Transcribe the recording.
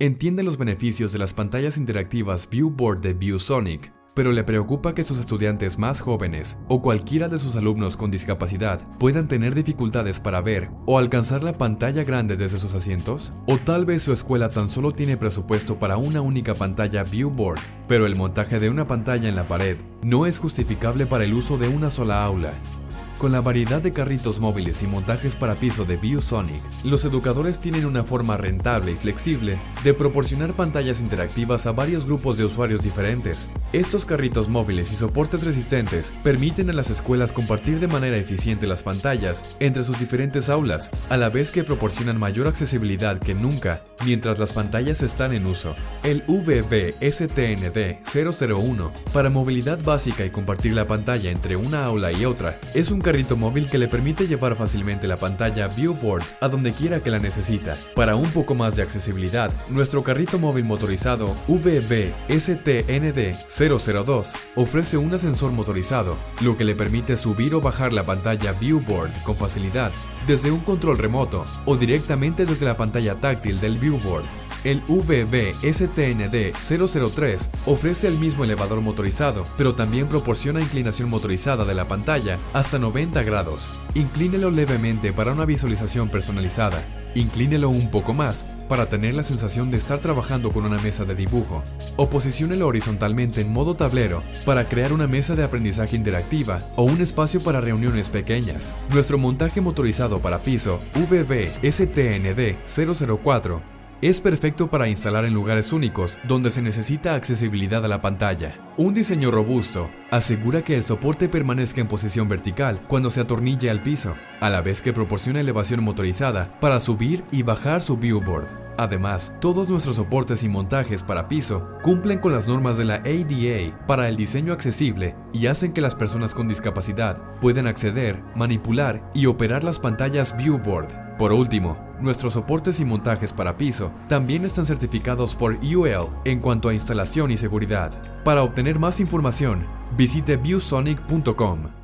entiende los beneficios de las pantallas interactivas Viewboard de ViewSonic, pero le preocupa que sus estudiantes más jóvenes o cualquiera de sus alumnos con discapacidad puedan tener dificultades para ver o alcanzar la pantalla grande desde sus asientos? ¿O tal vez su escuela tan solo tiene presupuesto para una única pantalla Viewboard, pero el montaje de una pantalla en la pared no es justificable para el uso de una sola aula con la variedad de carritos móviles y montajes para piso de ViewSonic, los educadores tienen una forma rentable y flexible de proporcionar pantallas interactivas a varios grupos de usuarios diferentes. Estos carritos móviles y soportes resistentes permiten a las escuelas compartir de manera eficiente las pantallas entre sus diferentes aulas, a la vez que proporcionan mayor accesibilidad que nunca mientras las pantallas están en uso. El VB-STND 001 para movilidad básica y compartir la pantalla entre una aula y otra es un carrito móvil que le permite llevar fácilmente la pantalla Viewboard a donde quiera que la necesita. Para un poco más de accesibilidad, nuestro carrito móvil motorizado VB-STND-002 ofrece un ascensor motorizado, lo que le permite subir o bajar la pantalla Viewboard con facilidad desde un control remoto o directamente desde la pantalla táctil del Viewboard. El VB-STND-003 ofrece el mismo elevador motorizado, pero también proporciona inclinación motorizada de la pantalla hasta 90 grados. Inclínelo levemente para una visualización personalizada. Inclínelo un poco más para tener la sensación de estar trabajando con una mesa de dibujo. O posiciónelo horizontalmente en modo tablero para crear una mesa de aprendizaje interactiva o un espacio para reuniones pequeñas. Nuestro montaje motorizado para piso VB-STND-004 es perfecto para instalar en lugares únicos donde se necesita accesibilidad a la pantalla. Un diseño robusto asegura que el soporte permanezca en posición vertical cuando se atornille al piso, a la vez que proporciona elevación motorizada para subir y bajar su viewboard. Además, todos nuestros soportes y montajes para piso cumplen con las normas de la ADA para el diseño accesible y hacen que las personas con discapacidad puedan acceder, manipular y operar las pantallas viewboard. Por último, nuestros soportes y montajes para piso también están certificados por UL en cuanto a instalación y seguridad. Para obtener más información, visite viewsonic.com.